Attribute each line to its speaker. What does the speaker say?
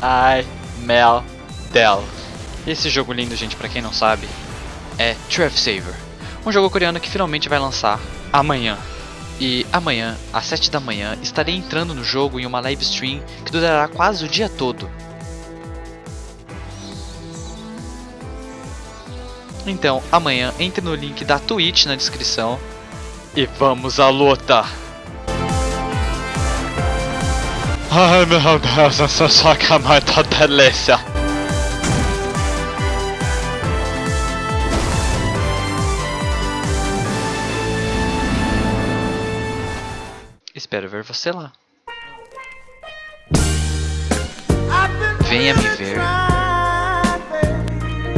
Speaker 1: Del Del. E esse jogo lindo, gente, pra quem não sabe, é Trev Saver. Um jogo coreano que finalmente vai lançar amanhã. E amanhã, às 7 da manhã, estarei entrando no jogo em uma live stream que durará quase o dia todo. Então, amanhã entre no link da Twitch na descrição e vamos à luta! Ai meu Deus, essa soca muita delícia! Espero ver você lá. Venha me ver